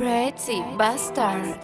Pretty bastard.